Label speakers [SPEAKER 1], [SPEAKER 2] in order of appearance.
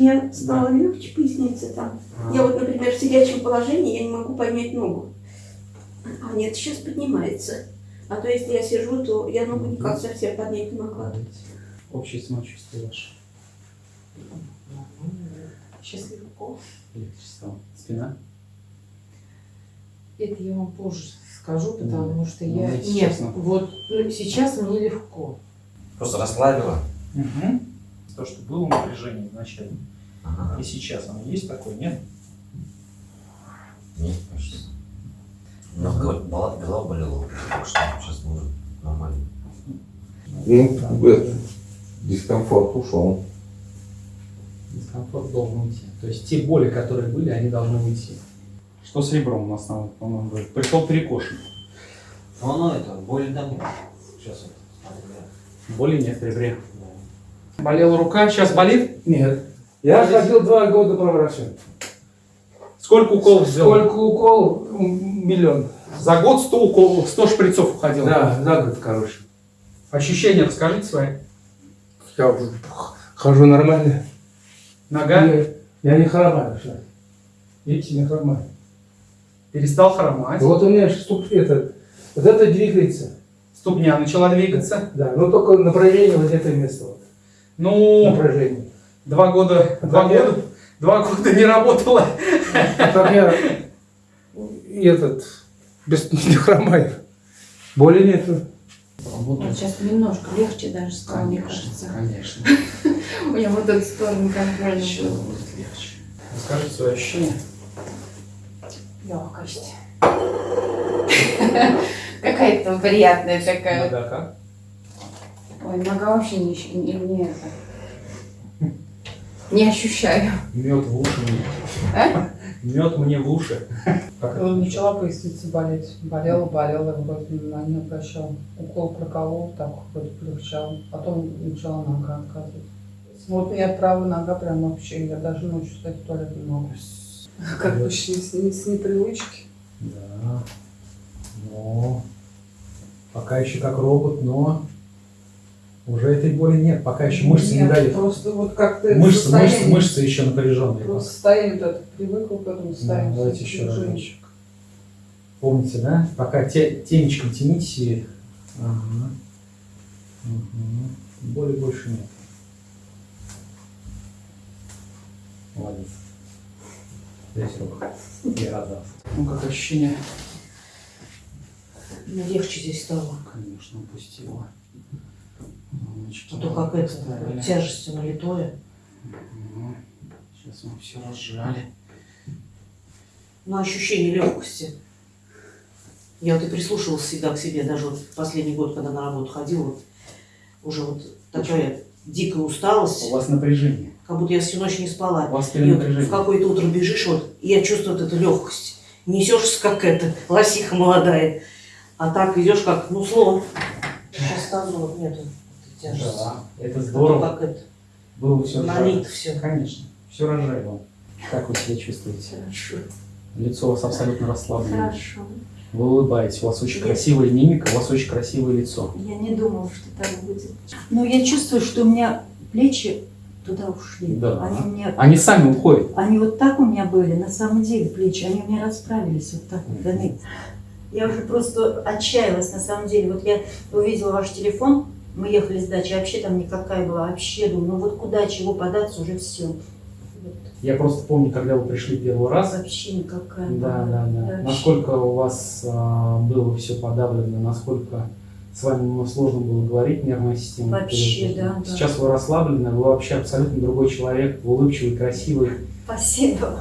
[SPEAKER 1] мне стало легче поясница там.
[SPEAKER 2] А.
[SPEAKER 1] Я вот, например, в сидячем положении я не могу поднять ногу. А нет, сейчас поднимается. А то если я сижу, то я ногу никак совсем поднять не могла.
[SPEAKER 2] Общее самочувствие ваше.
[SPEAKER 3] Сейчас легко.
[SPEAKER 2] Легче стало. Спина?
[SPEAKER 3] Это я вам позже скажу, потому что
[SPEAKER 2] Ну,
[SPEAKER 3] я...
[SPEAKER 2] ну,
[SPEAKER 3] Нет,
[SPEAKER 2] ну.
[SPEAKER 3] вот ну, сейчас мне легко.
[SPEAKER 4] Просто расслабила.
[SPEAKER 2] Угу. То, что было напряжение вначале.
[SPEAKER 4] Ага.
[SPEAKER 2] И сейчас оно есть такое, нет?
[SPEAKER 4] Нет, кажется. Но голова, голова болела. Так что сейчас будет нормально.
[SPEAKER 5] Ну, это, дискомфорт ушел.
[SPEAKER 2] Дискомфорт должен уйти. То есть те боли, которые были, они должны уйти. Что с ребром у нас, на- по-моему, говорит? Пришел перекошен.
[SPEAKER 4] Ну, оно это, боли там нет. Сейчас вот.
[SPEAKER 2] Боли нет в ребре. Болела рука, сейчас болит?
[SPEAKER 6] Нет. Я ходил два года по врачу.
[SPEAKER 2] Сколько уколов сделал?
[SPEAKER 6] Сколько уколов? М, Миллион.
[SPEAKER 2] За год 100 уколов, 100 шприцов уходило.
[SPEAKER 6] Да, за год, короче.
[SPEAKER 2] Ощущения расскажите свои.
[SPEAKER 6] Я уже хожу нормально.
[SPEAKER 2] Нога
[SPEAKER 6] Я, я не хромаю сейчас. Видите, не хромаю.
[SPEAKER 2] перестал хромать.
[SPEAKER 6] Вот у меня ступ, это, вот это двигается.
[SPEAKER 2] Ступня начала двигаться.
[SPEAKER 6] Да, но только направление вот это место. Вот.
[SPEAKER 2] Ну,
[SPEAKER 6] Направление.
[SPEAKER 2] два года, два года, два года не работала.
[SPEAKER 6] А так я и этот, без не хромаю. Боли нету.
[SPEAKER 3] Сейчас немножко легче даже стало, мне кажется.
[SPEAKER 2] конечно.
[SPEAKER 3] У меня вот эта сторона контрольная
[SPEAKER 2] Сейчас будет легче. Расскажите свои ощущения.
[SPEAKER 3] Легкость. Какая-то приятная такая.
[SPEAKER 2] Нога как?
[SPEAKER 3] Ой, нога вообще не, не, не это. Не ощущаю.
[SPEAKER 2] Мед в уши мне.
[SPEAKER 3] А?
[SPEAKER 2] Мед мне в уши. Это?
[SPEAKER 7] Начала поясница болеть. Болела, болела, вроде на не обращал. Укол проколол, так вроде полегчал. Потом начала нога отказывать. Вот меня правая нога прям вообще, я даже ночью стать в туалет не могу. Как бы с, с- с непривычки.
[SPEAKER 2] Да. Но пока еще как робот, но уже этой боли нет. Пока еще мышцы не
[SPEAKER 7] Нет,
[SPEAKER 2] дают.
[SPEAKER 7] Просто вот как-то
[SPEAKER 2] Мышцы, мышцы,
[SPEAKER 7] состояние-
[SPEAKER 2] мышцы еще напряженные.
[SPEAKER 7] Просто состояние вот это привыкла к этому
[SPEAKER 2] Да,
[SPEAKER 7] состоянию.
[SPEAKER 2] давайте еще разочек. Помните, да? Пока те, темечком тяните. Ага. Мгм. Боли больше нет. Молодец. Здесь рук. Я радовался. Ну, как ощущение?
[SPEAKER 8] Легче здесь стало.
[SPEAKER 2] Конечно, упустила. Мамочки,
[SPEAKER 8] А то как это,
[SPEAKER 2] поставили.
[SPEAKER 8] тяжестью налитое.
[SPEAKER 2] Мгм. Сейчас мы все разжали.
[SPEAKER 8] Но ощущение легкости. Я вот и прислушивалась всегда к себе, даже вот последний год, когда на работу ходила, вот уже вот такая дикая усталость,
[SPEAKER 2] У вас напряжение.
[SPEAKER 8] как будто я всю ночь не спала.
[SPEAKER 2] У вас
[SPEAKER 8] И вот в
[SPEAKER 2] перенапряжение.
[SPEAKER 8] какое-то утро бежишь, вот, и я чувствую вот эту легкость. Несешься, как это, лосиха молодая. А так идешь, как, ну, слон. Сейчас тазу вот нету
[SPEAKER 2] Да, это
[SPEAKER 8] то
[SPEAKER 2] здорово.
[SPEAKER 8] как это,
[SPEAKER 2] Было все
[SPEAKER 8] налито все.
[SPEAKER 2] Конечно. Все вам. Как вы себя чувствуете?
[SPEAKER 1] Хорошо,
[SPEAKER 2] Лицо у вас абсолютно расслаблено.
[SPEAKER 1] хорошо.
[SPEAKER 2] Вы улыбаетесь, у вас очень красивая мимика, у вас очень красивое лицо.
[SPEAKER 1] Я не думала, что так будет.
[SPEAKER 9] Но я чувствую, что у меня плечи туда ушли.
[SPEAKER 2] Да.
[SPEAKER 9] Они, меня,
[SPEAKER 2] Они сами уходят.
[SPEAKER 9] они вот так у меня были, на самом деле плечи, они у меня расправились вот так вот. Они- Я уже просто отчаялась на самом деле. Вот я увидела ваш телефон, мы ехали с дачи, вообще там никакая была, вообще думаю, ну вот куда, чего податься, уже все.
[SPEAKER 2] Я просто помню, когда вы пришли первый раз.
[SPEAKER 9] Вообще никакая.
[SPEAKER 2] Да, да, да.
[SPEAKER 9] вообще.
[SPEAKER 2] Насколько у вас а, было все подавлено, насколько с вами ну, сложно было говорить, нервная система.
[SPEAKER 9] Вообще, да, да.
[SPEAKER 2] Сейчас вы расслаблены, вы вообще абсолютно другой человек, вы улыбчивый, красивый.
[SPEAKER 9] Спасибо.